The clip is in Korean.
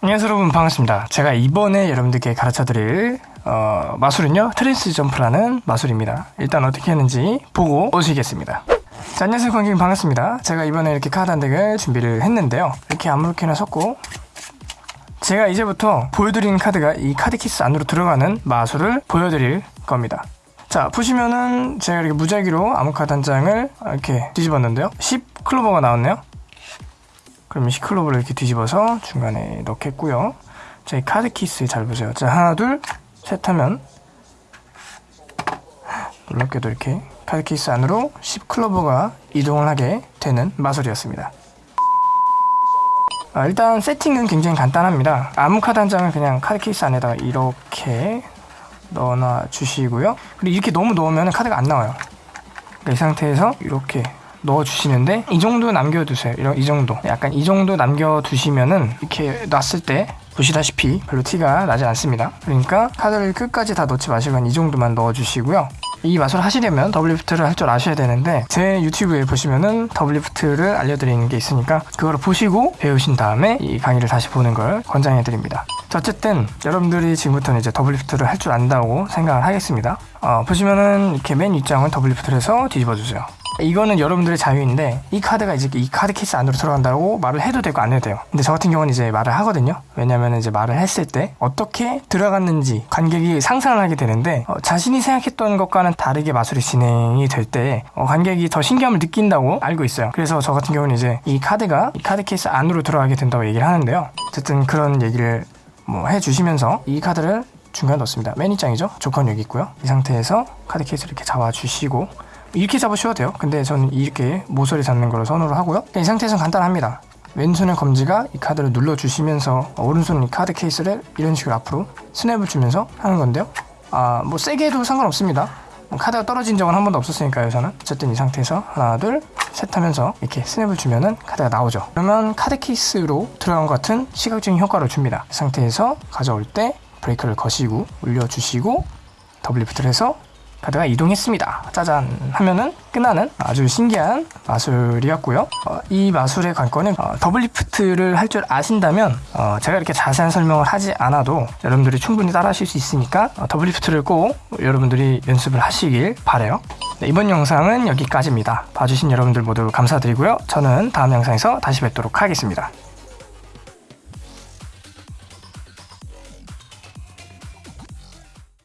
안녕하세요 여러분. 반갑습니다. 제가 이번에 여러분들께 가르쳐 드릴 어, 마술은요 trans jump라는 마술입니다. 일단 어떻게 하는지 보고 오시겠습니다. 자 안녕하세요 관객님. 반갑습니다. 제가 이번에 이렇게 카드 한 deck을 준비를 했는데요. 이렇게 아무렇게나 섞고 제가 이제부터 보여드리는 카드가 이 카드 케이스 안으로 들어가는 마술을 보여드릴 겁니다. 자 보시면은 제가 이렇게 무작위로 아무 카드 한 장을 이렇게 뒤집었는데요. 10 클로버가 나왔네요 그러면 10클로버를 이렇게 뒤집어서 중간에 넣겠고요. 자, 이 카드 케이스 잘 보세요. 자, 하나, 둘, 셋 하면 놀랍게도 이렇게 카드 케이스 안으로 10클로버가 이동을 하게 되는 마술이었습니다. 아, 일단 세팅은 굉장히 간단합니다. 아무 카드 한 장을 그냥 카드 케이스 안에다가 이렇게 넣어놔 주시고요. 그리고 이렇게 너무 넣으면 카드가 안 나와요. 그러니까 이 상태에서 이렇게 넣어주시는데 이 정도 남겨두세요. 이런 이 정도. 약간 이 정도 남겨두시면은 이렇게 놨을 때 보시다시피 별로 티가 나지 않습니다. 그러니까 카드를 끝까지 다 넣지 마시고 한 이 정도만 넣어주시고요. 이 마술 하시려면 double lift를 할 줄 아셔야 되는데 제 유튜브에 보시면은 double lift를 알려드리는 게 있으니까 그거를 보시고 배우신 다음에 이 강의를 다시 보는 걸 권장해 드립니다. 자, 어쨌든 여러분들이 지금부터는 이제 double lift를 할 줄 안다고 생각을 하겠습니다. 어, 보시면은 이렇게 맨 윗장을 double lift를 해서 뒤집어 주세요. 이거는 여러분들의 자유인데 이 카드가 이제 이 카드 케이스 안으로 들어간다고 말을 해도 되고 안 해도 돼요. 근데 저 같은 경우는 이제 말을 하거든요. 왜냐면 이제 말을 했을 때 어떻게 들어갔는지 관객이 상상을 하게 되는데 어, 자신이 생각했던 것과는 다르게 마술이 진행이 될 때 어, 관객이 더 신기함을 느낀다고 알고 있어요. 그래서 저 같은 경우는 이제 이 카드가 이 카드 케이스 안으로 들어가게 된다고 얘기를 하는데요. 어쨌든 그런 얘기를 뭐 해주시면서 이 카드를 중간에 넣습니다. 맨 윗장이죠. 조건 여기 있고요. 이 상태에서 카드 케이스를 이렇게 잡아주시고 이렇게 잡으셔도 돼요. 근데 저는 이렇게 모서리 잡는 걸로 선호를 하고요. 이 상태에서는 간단합니다. 왼손의 검지가 이 카드를 눌러주시면서 오른손은 이 카드 케이스를 이런 식으로 앞으로 스냅을 주면서 하는 건데요. 아 뭐 세게 해도 상관없습니다. 뭐 카드가 떨어진 적은 한 번도 없었으니까요 저는. 어쨌든 이 상태에서 하나 둘 셋 하면서 이렇게 스냅을 주면은 카드가 나오죠. 그러면 카드 케이스로 들어간 것 같은 시각적인 효과를 줍니다. 이 상태에서 가져올 때 브레이크를 거시고 올려주시고 double lift를 해서 카드가 이동했습니다. 짜잔 하면은 끝나는 아주 신기한 마술이었고요. 어, 이 마술의 관건은 어, double lift를 할 줄 아신다면 어, 제가 이렇게 자세한 설명을 하지 않아도 여러분들이 충분히 따라 하실 수 있으니까 어, double lift를 꼭 여러분들이 연습을 하시길 바래요. 네, 이번 영상은 여기까지입니다. 봐주신 여러분들 모두 감사드리고요. 저는 다음 영상에서 다시 뵙도록 하겠습니다.